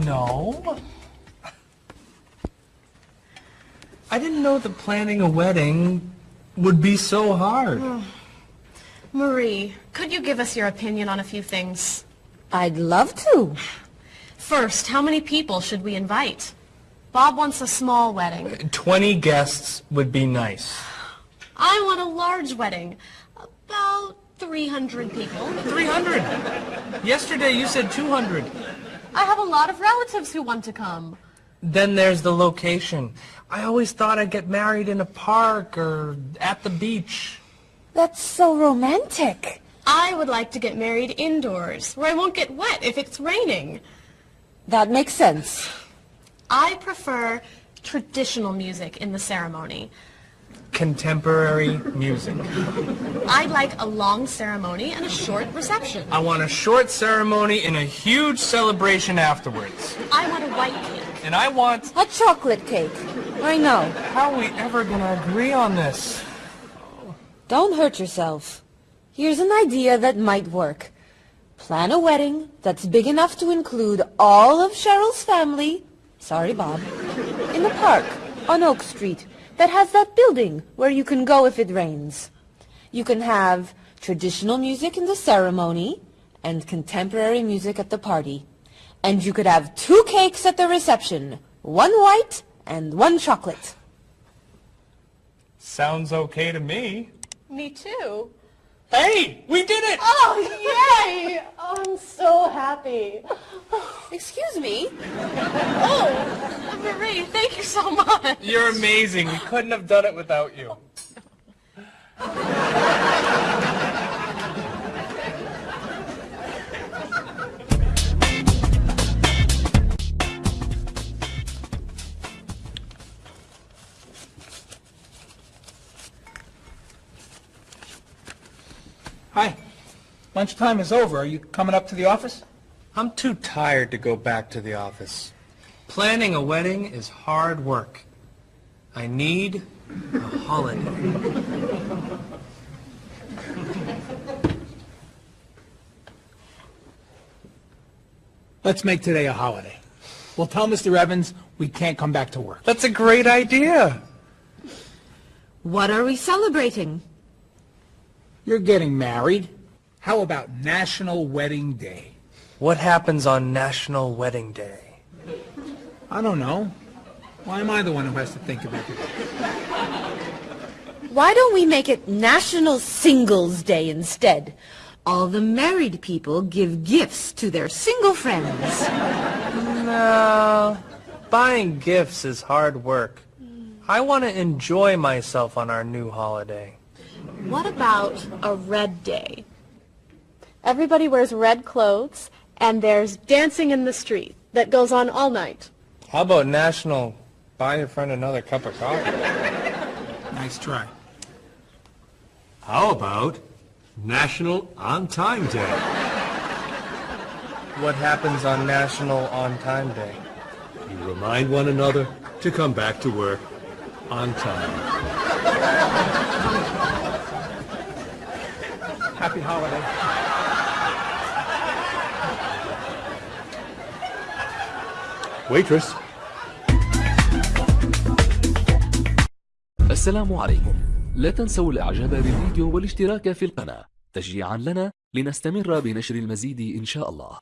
don't. I didn't know that planning a wedding would be so hard. Hmm. Marie, could you give us your opinion on a few things? I'd love to. First, how many people should we invite? Bob wants a small wedding. Uh, 20 guests would be nice. I want a large wedding. About 300 people. 300. Yesterday you said 200. I have a lot of relatives who want to come. Then there's the location. I always thought I'd get married in a park or at the beach. That's so romantic. I would like to get married indoors, where I won't get wet if it's raining. That makes sense. I prefer traditional music in the ceremony. Contemporary music. I'd like a long ceremony and a short reception. I want a short ceremony and a huge celebration afterwards. I want a white cake. And I want... A chocolate cake. I know. How are we ever gonna agree on this? Don't hurt yourself. Here's an idea that might work. Plan a wedding that's big enough to include all of Cheryl's family, sorry Bob, in the park on Oak Street that has that building where you can go if it rains. You can have traditional music in the ceremony and contemporary music at the party. And you could have two cakes at the reception, one white and one chocolate. Sounds okay to me. Me too. Hey, we did it! Oh, yay! Oh, I'm so happy. Excuse me? Oh, Marie, thank you so much. You're amazing. We couldn't have done it without you. Hi. Lunchtime is over. Are you coming up to the office? I'm too tired to go back to the office. Planning a wedding is hard work. I need a holiday. Let's make today a holiday. We'll tell Mr. Evans we can't come back to work. That's a great idea. What are we celebrating? You're getting married. How about National Wedding Day? What happens on National Wedding Day? I don't know. Why am I the one who has to think of it? Why don't we make it National Singles Day instead? All the married people give gifts to their single friends. No, buying gifts is hard work. I want to enjoy myself on our new holiday. What about a red day? Everybody wears red clothes, and there's dancing in the street that goes on all night. How about National Buy Your Friend Another Cup of Coffee? Nice try. How about National On Time Day? What happens on National On Time Day? You remind one another to come back to work on time. Happy holiday. Waitress. السلام عليكم. لا تنسوا الإعجاب بالفيديو والاشتراك في القناة. تشجيعا لنا لنستمر بنشر المزيد إن شاء الله.